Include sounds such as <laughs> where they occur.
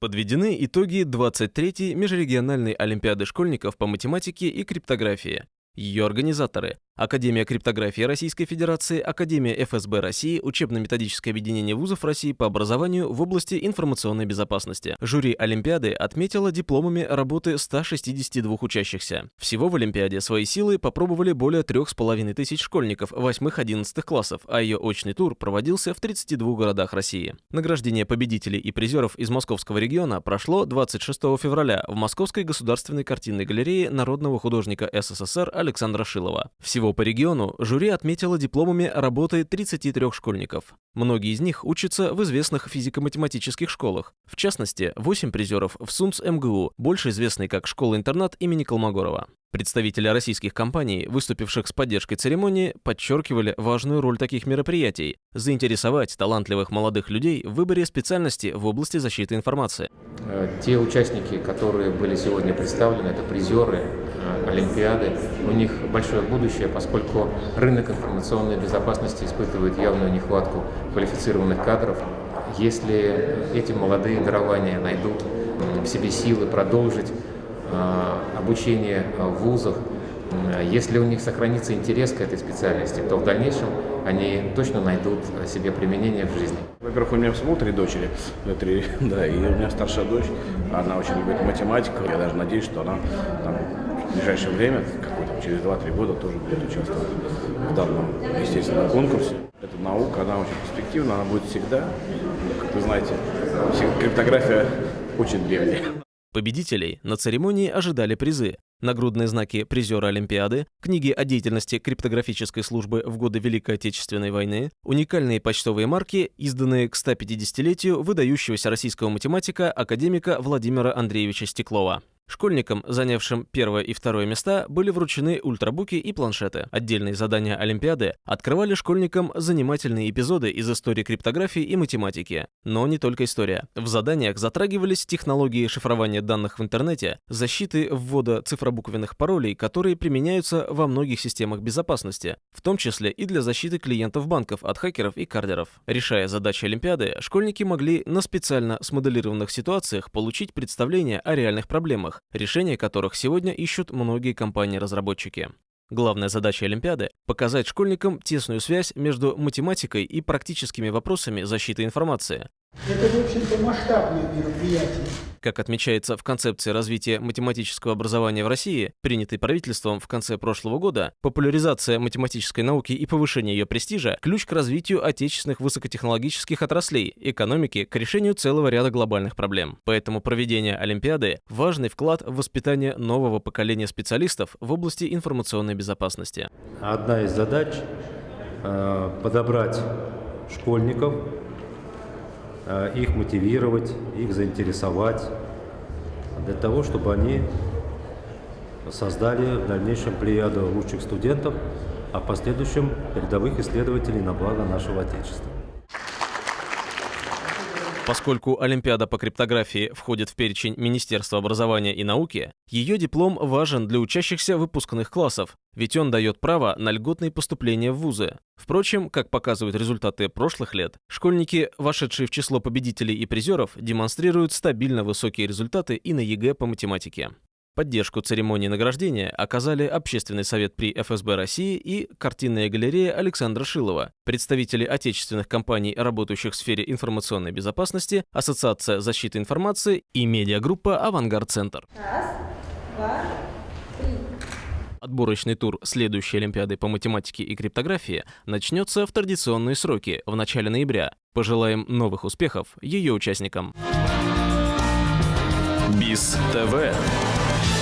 Подведены итоги 23-й межрегиональной Олимпиады школьников по математике и криптографии. Ее организаторы Академия криптографии Российской Федерации, Академия ФСБ России, Учебно-методическое объединение вузов России по образованию в области информационной безопасности. Жюри Олимпиады отметило дипломами работы 162 учащихся. Всего в Олимпиаде свои силы попробовали более 3,5 тысяч школьников 8-11 классов, а ее очный тур проводился в 32 городах России. Награждение победителей и призеров из московского региона прошло 26 февраля в Московской государственной картинной галерее народного художника СССР Александра Шилова. Всего всего по региону жюри отметило дипломами работы 33 школьников. Многие из них учатся в известных физико-математических школах. В частности, 8 призеров в СУМС МГУ, больше известной как школа-интернат имени Колмогорова. Представители российских компаний, выступивших с поддержкой церемонии, подчеркивали важную роль таких мероприятий – заинтересовать талантливых молодых людей в выборе специальности в области защиты информации. Э, те участники, которые были сегодня представлены, это призеры Олимпиады. У них большое будущее, поскольку рынок информационной безопасности испытывает явную нехватку квалифицированных кадров. Если эти молодые дарования найдут в себе силы продолжить обучение в вузах, если у них сохранится интерес к этой специальности, то в дальнейшем они точно найдут себе применение в жизни. Во-первых, у меня всего три дочери, три, <laughs> да, и у меня старшая дочь, она очень любит математику, я даже надеюсь, что она там, в ближайшее время, какой-то через 2-3 года, тоже будет участвовать в данном, естественно, конкурсе. Эта наука, она очень перспективна, она будет всегда. Как вы знаете, криптография <laughs> очень древняя. Победителей на церемонии ожидали призы. Нагрудные знаки призера Олимпиады, книги о деятельности криптографической службы в годы Великой Отечественной войны, уникальные почтовые марки, изданные к 150-летию выдающегося российского математика академика Владимира Андреевича Стеклова. Школьникам, занявшим первое и второе места, были вручены ультрабуки и планшеты. Отдельные задания Олимпиады открывали школьникам занимательные эпизоды из истории криптографии и математики. Но не только история. В заданиях затрагивались технологии шифрования данных в интернете, защиты ввода цифробуквенных паролей, которые применяются во многих системах безопасности, в том числе и для защиты клиентов банков от хакеров и кардеров. Решая задачи Олимпиады, школьники могли на специально смоделированных ситуациях получить представление о реальных проблемах, решения которых сегодня ищут многие компании-разработчики. Главная задача Олимпиады – показать школьникам тесную связь между математикой и практическими вопросами защиты информации. Это, в общем-то, масштабное мероприятие. Как отмечается в концепции развития математического образования в России, принятой правительством в конце прошлого года, популяризация математической науки и повышение ее престижа – ключ к развитию отечественных высокотехнологических отраслей, экономики, к решению целого ряда глобальных проблем. Поэтому проведение Олимпиады – важный вклад в воспитание нового поколения специалистов в области информационной безопасности. Одна из задач э, – подобрать школьников, их мотивировать, их заинтересовать, для того, чтобы они создали в дальнейшем плеяду лучших студентов, а в последующем передовых исследователей на благо нашего Отечества. Поскольку Олимпиада по криптографии входит в перечень Министерства образования и науки, ее диплом важен для учащихся выпускных классов, ведь он дает право на льготные поступления в вузы. Впрочем, как показывают результаты прошлых лет, школьники, вошедшие в число победителей и призеров, демонстрируют стабильно высокие результаты и на ЕГЭ по математике. Поддержку церемонии награждения оказали Общественный совет при ФСБ России и картинная галерея Александра Шилова, представители отечественных компаний, работающих в сфере информационной безопасности, Ассоциация защиты информации и медиагруппа «Авангард-центр». Раз, два, три. Отборочный тур следующей Олимпиады по математике и криптографии начнется в традиционные сроки, в начале ноября. Пожелаем новых успехов ее участникам. БИС ТВ Bye.